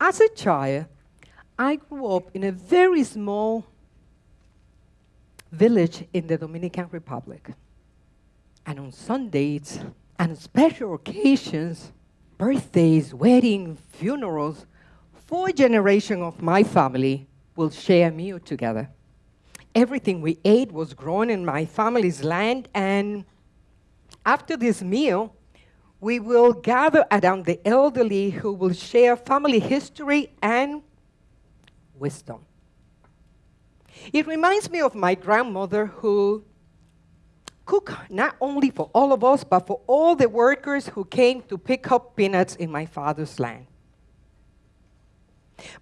As a child, I grew up in a very small village in the Dominican Republic. And on Sundays and special occasions, birthdays, weddings, funerals, four generations of my family will share a meal together. Everything we ate was grown in my family's land, and after this meal, we will gather around the elderly who will share family history and wisdom. It reminds me of my grandmother who cooked not only for all of us, but for all the workers who came to pick up peanuts in my father's land.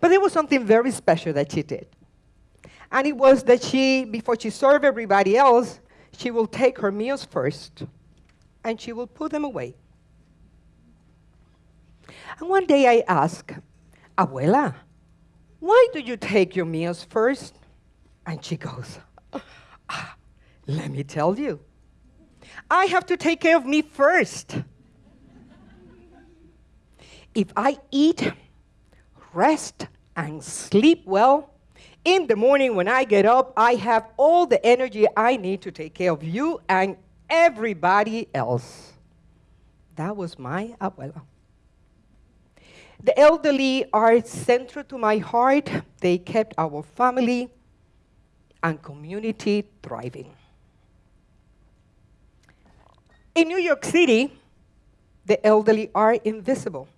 But there was something very special that she did. And it was that she, before she served everybody else, she will take her meals first and she will put them away. And one day I asked, Abuela, why do you take your meals first? And she goes, ah, Let me tell you. I have to take care of me first. If I eat, rest, and sleep well, in the morning when I get up, I have all the energy I need to take care of you and everybody else. That was my abuela. The elderly are central to my heart. They kept our family and community thriving. In New York City, the elderly are invisible.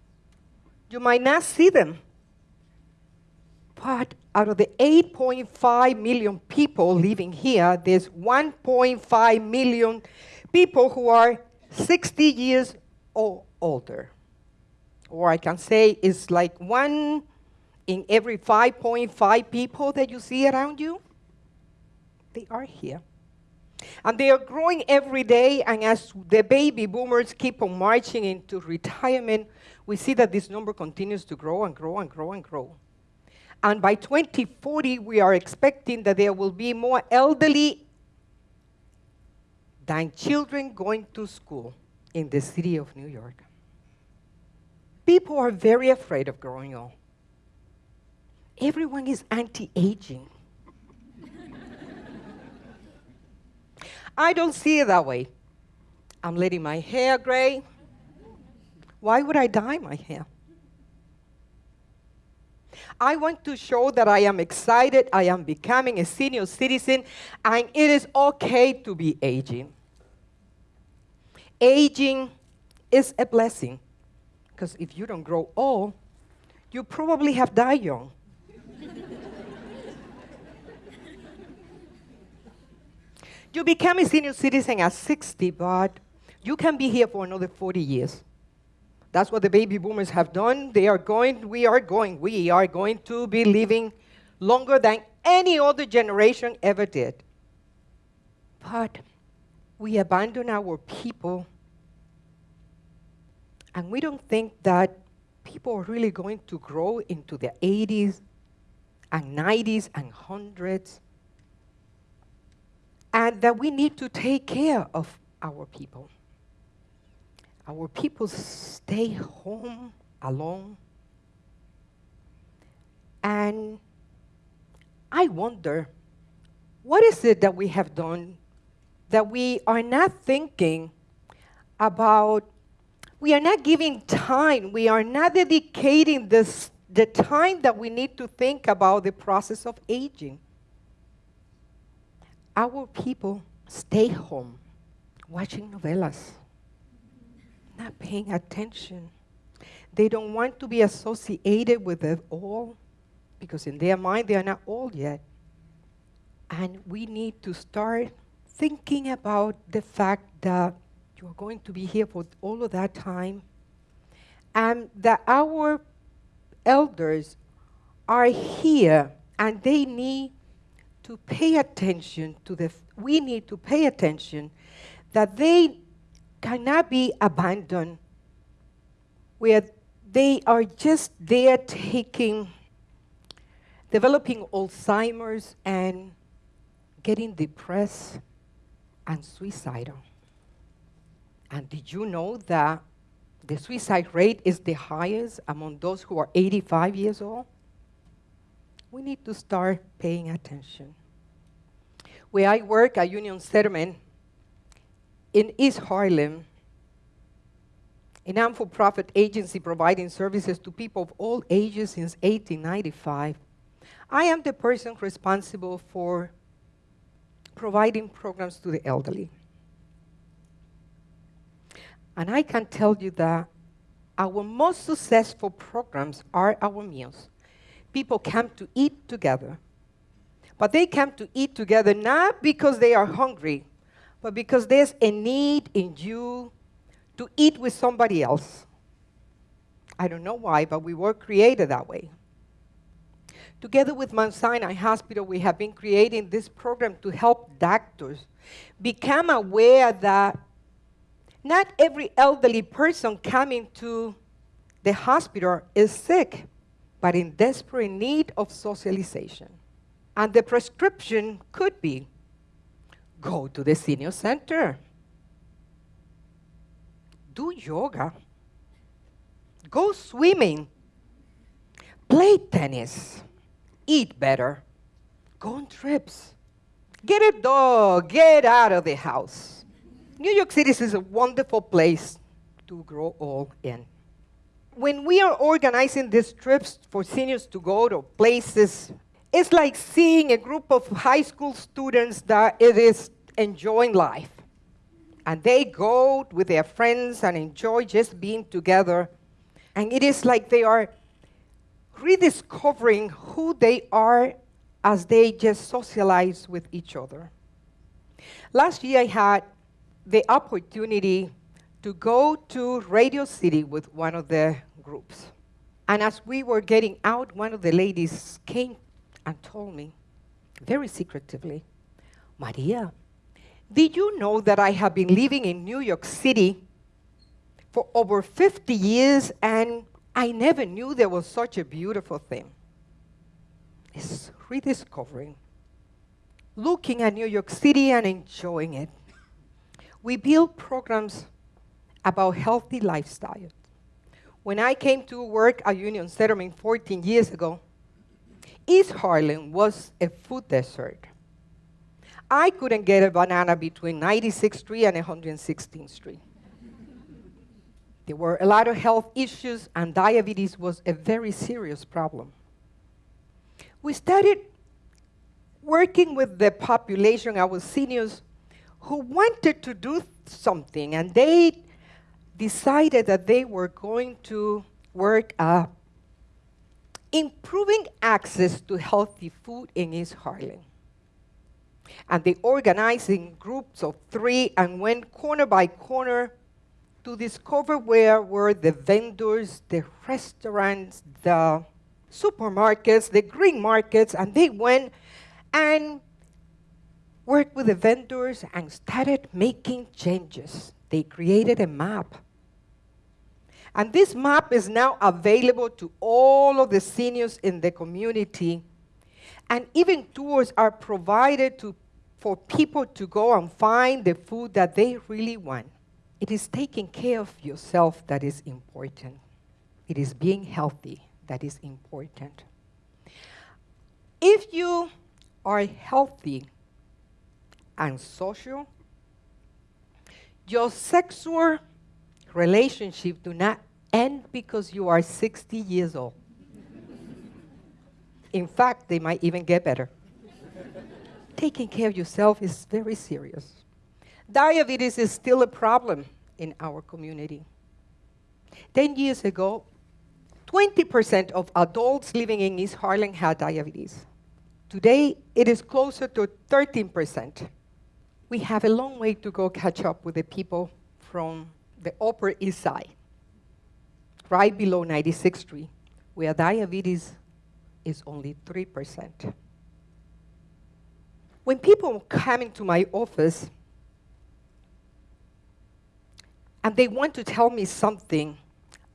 You might not see them. But out of the 8.5 million people living here, there's 1.5 million people who are 60 years or older or I can say it's like one in every 5.5 people that you see around you, they are here. And they are growing every day, and as the baby boomers keep on marching into retirement, we see that this number continues to grow and grow and grow and grow. And by 2040, we are expecting that there will be more elderly than children going to school in the city of New York. People are very afraid of growing old. Everyone is anti aging. I don't see it that way. I'm letting my hair gray. Why would I dye my hair? I want to show that I am excited, I am becoming a senior citizen, and it is okay to be aging. Aging is a blessing. Because if you don't grow old, you probably have died young. you become a senior citizen at 60, but you can be here for another 40 years. That's what the baby boomers have done. They are going, we are going, we are going to be living longer than any other generation ever did. But we abandon our people and we don't think that people are really going to grow into the 80s and 90s and 100s. And that we need to take care of our people. Our people stay home alone. And I wonder, what is it that we have done that we are not thinking about we are not giving time, we are not dedicating this, the time that we need to think about the process of aging. Our people stay home watching novelas, not paying attention. They don't want to be associated with it all because in their mind they are not old yet. And we need to start thinking about the fact that you are going to be here for all of that time. And that our elders are here and they need to pay attention to the, we need to pay attention that they cannot be abandoned where they are just there taking, developing Alzheimer's and getting depressed and suicidal. And did you know that The suicide rate is the highest among those who are 85 years old. We need to start paying attention. Where I work at Union Settlement in East Harlem, a non-for-profit agency providing services to people of all ages since 1895, I am the person responsible for providing programs to the elderly. And I can tell you that our most successful programs are our meals. People come to eat together. But they come to eat together not because they are hungry, but because there's a need in you to eat with somebody else. I don't know why, but we were created that way. Together with Mount Sinai Hospital, we have been creating this program to help doctors become aware that not every elderly person coming to the hospital is sick, but in desperate need of socialization. And the prescription could be go to the senior center, do yoga, go swimming, play tennis, eat better, go on trips, get a dog, get out of the house. New York City is a wonderful place to grow old in. When we are organizing these trips for seniors to go to places, it's like seeing a group of high school students that it is enjoying life. And they go with their friends and enjoy just being together. And it is like they are rediscovering who they are as they just socialize with each other. Last year, I had the opportunity to go to Radio City with one of the groups. And as we were getting out, one of the ladies came and told me, very secretively, Maria, did you know that I have been living in New York City for over 50 years and I never knew there was such a beautiful thing? It's rediscovering, looking at New York City and enjoying it. We build programs about healthy lifestyle. When I came to work at Union Settlement 14 years ago, East Harlem was a food desert. I couldn't get a banana between 96th Street and 116th Street. there were a lot of health issues, and diabetes was a very serious problem. We started working with the population, our seniors, who wanted to do something, and they decided that they were going to work uh, improving access to healthy food in East Harlem. And they organized in groups of three and went corner by corner to discover where were the vendors, the restaurants, the supermarkets, the green markets, and they went and worked with the vendors and started making changes. They created a map and this map is now available to all of the seniors in the community. And even tours are provided to, for people to go and find the food that they really want. It is taking care of yourself that is important. It is being healthy that is important. If you are healthy and social, your sexual relationship do not end because you are 60 years old. In fact, they might even get better. Taking care of yourself is very serious. Diabetes is still a problem in our community. 10 years ago, 20% of adults living in East Harlem had diabetes. Today, it is closer to 13%. We have a long way to go catch up with the people from the Upper East Side right below 96th Street, where diabetes is only 3%. When people come into my office and they want to tell me something,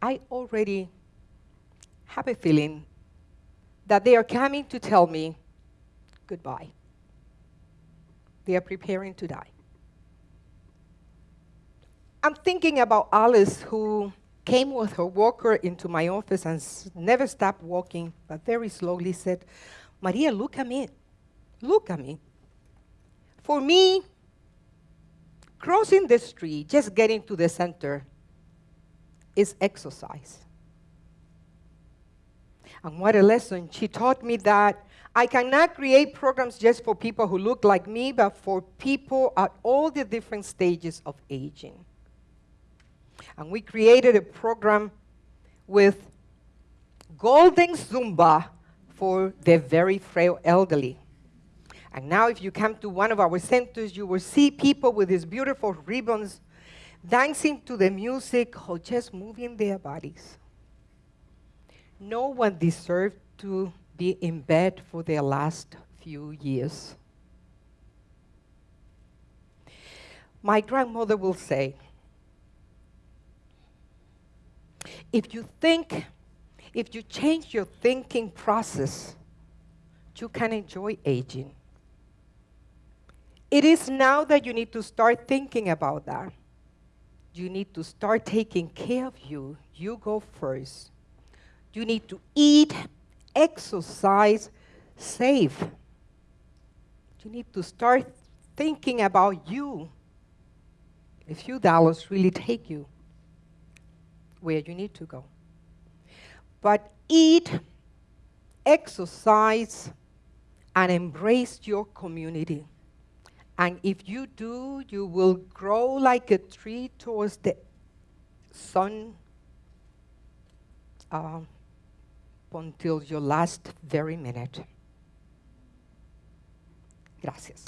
I already have a feeling that they are coming to tell me goodbye. They are preparing to die. I'm thinking about Alice, who came with her walker into my office and never stopped walking, but very slowly said, Maria, look at me. Look at me. For me, crossing the street, just getting to the center, is exercise. And what a lesson. She taught me that I cannot create programs just for people who look like me, but for people at all the different stages of aging. And we created a program with Golden Zumba for the very frail elderly. And now if you come to one of our centers, you will see people with these beautiful ribbons dancing to the music or just moving their bodies. No one deserved to be in bed for their last few years. My grandmother will say, if you think, if you change your thinking process, you can enjoy aging. It is now that you need to start thinking about that. You need to start taking care of you. You go first. You need to eat, exercise, save. You need to start thinking about you. A few dollars really take you where you need to go. But eat, exercise, and embrace your community. And if you do, you will grow like a tree towards the sun uh, until your last very minute. Gracias.